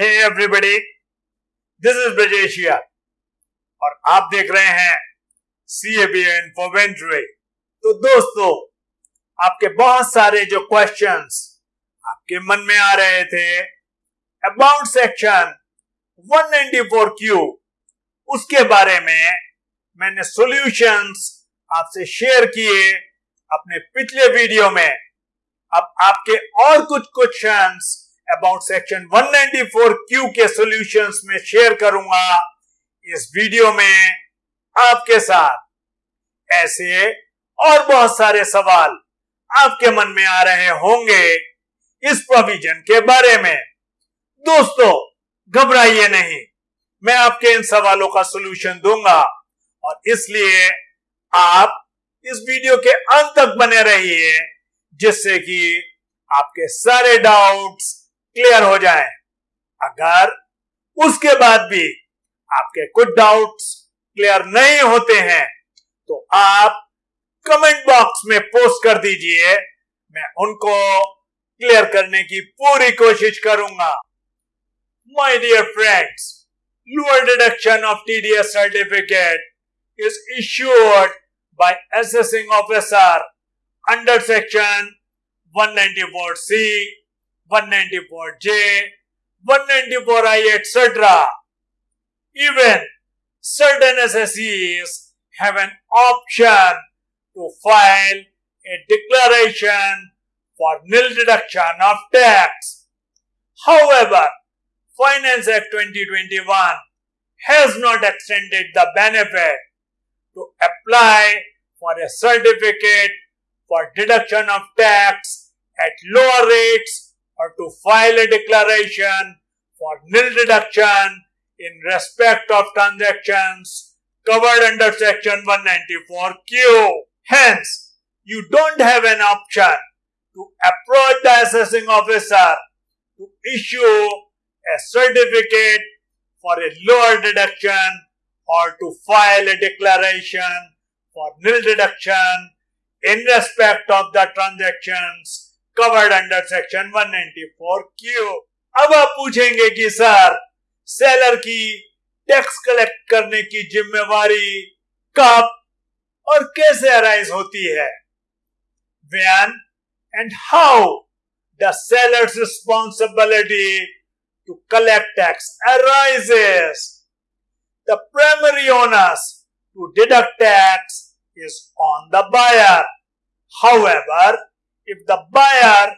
Hey everybody this is ब्रजेशिया और आप देख रहे हैं सी एन फॉर वेंचुरे तो दोस्तों, आपके बहुत सारे जो क्वेश्चंस आपके मन में आ रहे थे अबाउट सेक्शन 194 क्यू उसके बारे में मैंने सॉल्यूशंस आपसे शेयर किए अपने पिछले वीडियो में। अब आपके और कुछ क्वेश्चंस अबाउट सेक्शन 194 क्यू के सॉल्यूशंस में शेयर करूँगा इस वीडियो में आपके साथ। ऐसे और बहुत सारे सवाल आपके मन में आ रहे होंगे इस प्रोविज़न के बारे में। दोस्तों, घबराइए नहीं, मैं आपके इन सवालों का सॉल्यूशन दूँगा और इसलिए आप इस वीडियो के अंत तक बने रहिए, जिससे कि आपके सारे डाउट्स क्लियर हो जाए। अगर उसके बाद भी आपके कुछ डाउट्स क्लियर नहीं होते हैं तो आप कमेंट बॉक्स में पोस्ट कर दीजिए। मैं उनको क्लियर करने की पूरी कोशिश करूँगा। My dear friends lower deduction of TDS certificate is issued by assessing officer under section 194C, 194J, 194I, etc. Even certain assessees have an option to file a declaration for nil deduction of tax. However, Finance Act 2021 has not extended the benefit to apply for a certificate for deduction of tax at lower rates or to file a declaration for nil deduction in respect of transactions covered under section 194Q. Hence, you don't have an option to approach the assessing officer to issue a certificate for a lower deduction or to file a declaration for nil deduction in respect of the transactions covered under section 194 Q अब आप पूछेंगे कि sir seller की tax collect करने की जिम्मेवारी कब और कैसे अराइज होती है? When and how the seller's responsibility to collect tax arises the primary onus to deduct tax is on the buyer however if the buyer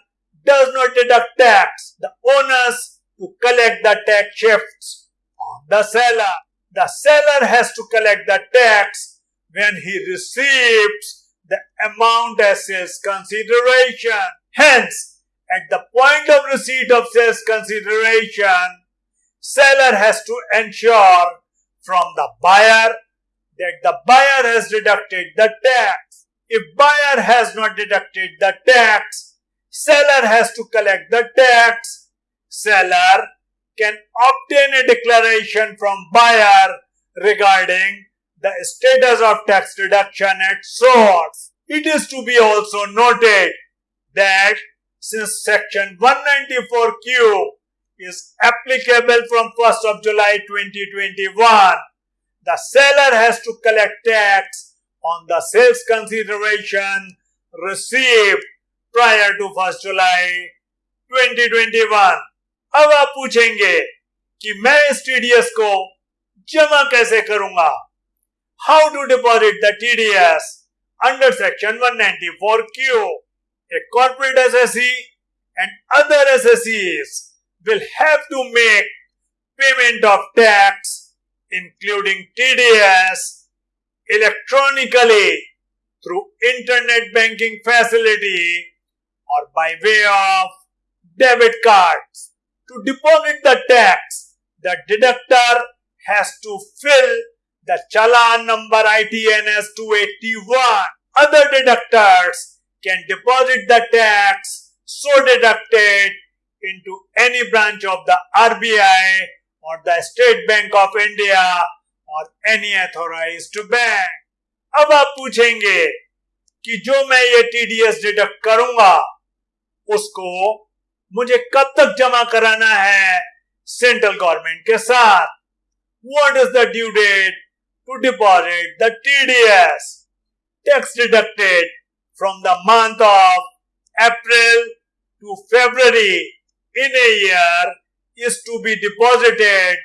does not deduct tax, the onus to collect the tax shifts on the seller. The seller has to collect the tax when he receives the amount as his consideration. Hence, at the point of receipt of sales consideration, seller has to ensure from the buyer that the buyer has deducted the tax. If buyer has not deducted the tax, seller has to collect the tax. Seller can obtain a declaration from buyer regarding the status of tax deduction at source. It is to be also noted that since section 194Q is applicable from 1st of July 2021, the seller has to collect tax on the sales consideration received prior to 1st July 2021 अब आप पूछेंगे कि मैं इस TDS को जमा कैसे करूंगा How to deposit the TDS under Section 194Q? A corporate assessee and other assessees will have to make payment of tax including TDS electronically through internet banking facility or by way of debit cards. To deposit the tax, the deductor has to fill the challan number ITNS 281. Other deductors can deposit the tax so deducted into any branch of the RBI or the State Bank of India और any two bank अब आप पूछेंगे कि जो मैं ये T D S deduct करूँगा, उसको मुझे कब तक जमा कराना है सेंट्रल गवर्नमेंट के साथ? What is the due date to deposit the T D S tax deducted from the month of April to February in air is to be deposited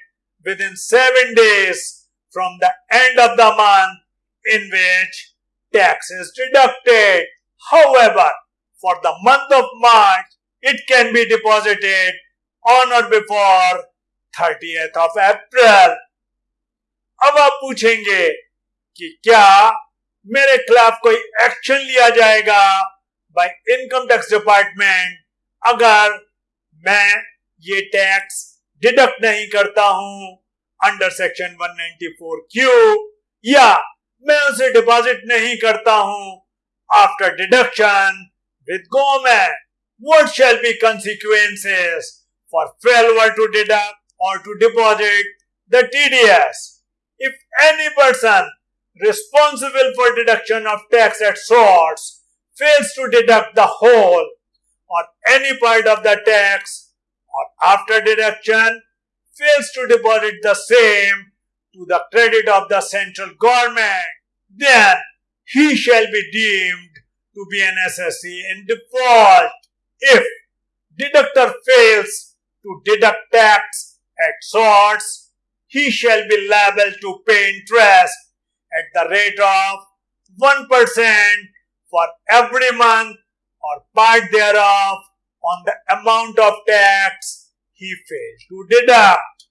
within seven days from the end of the month in which tax is deducted. However, for the month of March, it can be deposited on or before 30th of April. अब आप पूछेंगे कि क्या मेरे खिलाफ कोई action लिया जाएगा बाय इनकम टैक्स डिपार्टमेंट अगर मैं ये टैक्स डिडक्ट नहीं करता हूँ अंडर सेक्शन 194 क्यू या मैं उसे डिपॉजिट नहीं करता हूं after deduction with government what shall be consequences for failure to deduct or to deposit the TDS if any person responsible for deduction of tax at source fails to deduct the whole or any part of the tax or after deduction fails to deposit the same to the credit of the central government, then he shall be deemed to be an assessee in default. If deductor fails to deduct tax at source, he shall be liable to pay interest at the rate of 1% for every month or part thereof on the amount of tax he failed to deduct.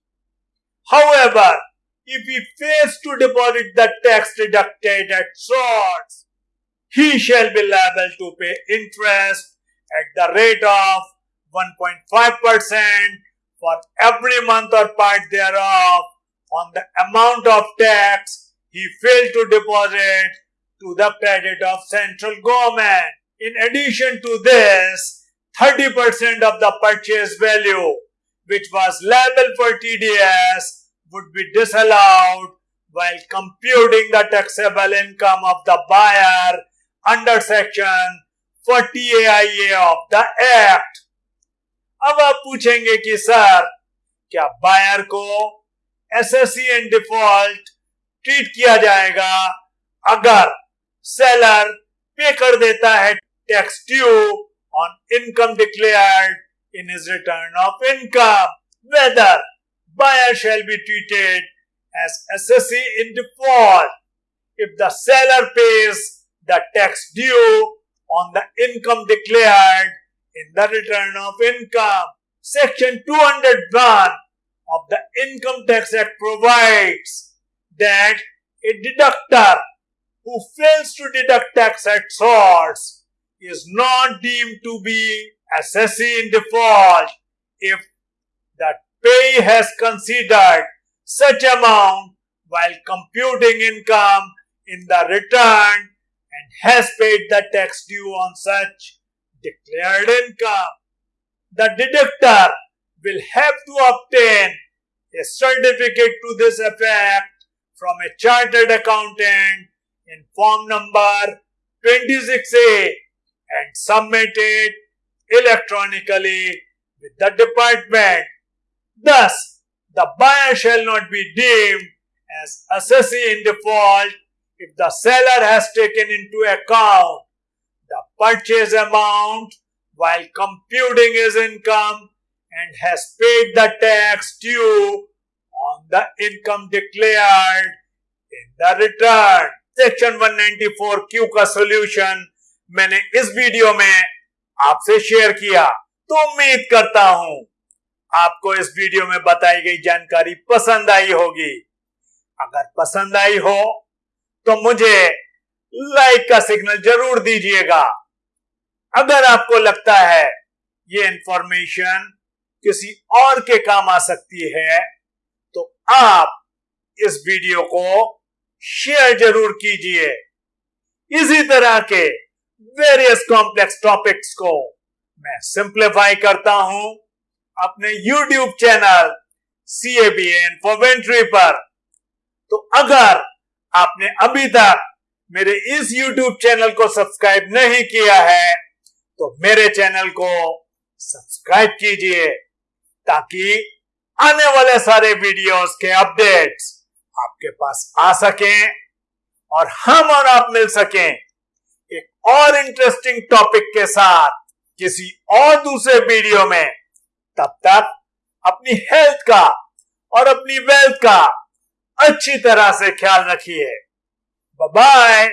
However, if he fails to deposit the tax deducted at source, he shall be liable to pay interest at the rate of 1.5% for every month or part thereof on the amount of tax he failed to deposit to the credit of central government. In addition to this, 30% of the purchase value which was liable for TDS would be disallowed while computing the taxable income of the buyer under section 40AIA of the Act. अब आप पूछेंगे कि sir क्या buyer को assessee in default treat किया जाएगा अगर seller pay कर देता है tax due on income declared in his return of income, whether buyer shall be treated as assessee in default if the seller pays the tax due on the income declared in the return of income. Section 201 of the Income Tax Act provides that a deductor who fails to deduct tax at source is not deemed to be assessee in default if the pay has considered such amount while computing income in the return and has paid the tax due on such declared income. The deductor will have to obtain a certificate to this effect from a chartered accountant in form number 26A and submit it electronically with the department. Thus, the buyer shall not be deemed as assessee in default if the seller has taken into account the purchase amount while computing his income and has paid the tax due on the income declared in the return. Section 194Q का solution मैंने इस video में आपसे share किया तो उम्मीद करता हूँ आपको इस वीडियो में बताई गई जानकारी पसंद आई होगी। अगर पसंद आई हो तो मुझे लाइक का सिग्नल ज़रूर दीजिएगा। अगर आपको लगता है ये इंफॉर्मेशन किसी और के काम आ सकती है तो आप इस वीडियो को शेयर ज़रूर कीजिए। इसी तरह के वेरियस कॉम्प्लेक्स टॉपिक्स को मैं सिंप्लीफाई करता हूँ अपने YouTube channel C A B Infoventory पर। तो अगर आपने अभी तक मेरे इस यूट्यूब चैनल को सब्सक्राइब नहीं किया है तो मेरे चैनल को सब्सक्राइब कीजिए, ताकि आने वाले सारे वीडियोस के अपडेट्स आपके पास आ सकें और हम और आप मिल सकें। और इंटरेस्टिंग टॉपिक के साथ किसी और दूसरे वीडियो में, तब तक अपनी हेल्थ का और अपनी वेल्थ का अच्छी तरह से ख्याल रखिए। बाय